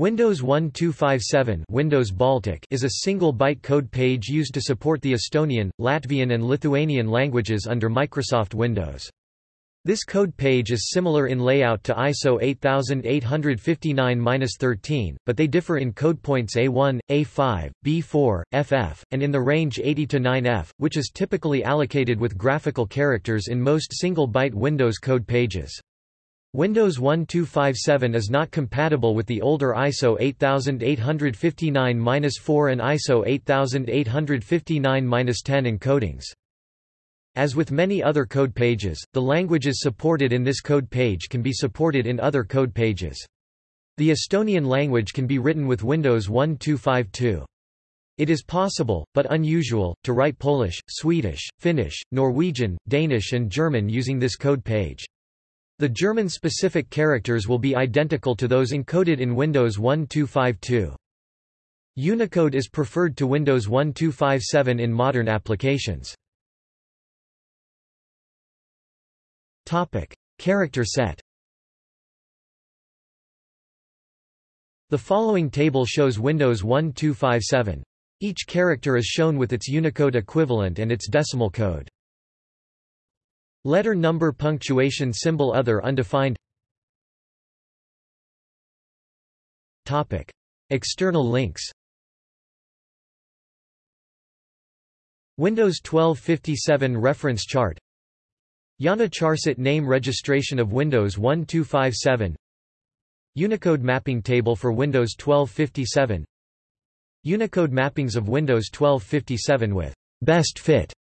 Windows 1257 Windows Baltic is a single-byte code page used to support the Estonian, Latvian and Lithuanian languages under Microsoft Windows. This code page is similar in layout to ISO 8859-13, but they differ in code points A1, A5, B4, FF, and in the range 80 to 9F, which is typically allocated with graphical characters in most single-byte Windows code pages. Windows 1257 is not compatible with the older ISO 8859-4 and ISO 8859-10 encodings. As with many other code pages, the languages supported in this code page can be supported in other code pages. The Estonian language can be written with Windows 1252. It is possible, but unusual, to write Polish, Swedish, Finnish, Norwegian, Danish and German using this code page. The German-specific characters will be identical to those encoded in Windows 1252. Unicode is preferred to Windows 1257 in modern applications. Topic: Character set. The following table shows Windows 1257. Each character is shown with its Unicode equivalent and its decimal code. Letter number punctuation symbol other undefined. Topic. External links. Windows 1257 reference chart. IANA Charset name registration of Windows 1257 Unicode mapping table for Windows 1257 Unicode mappings of Windows 1257 with best fit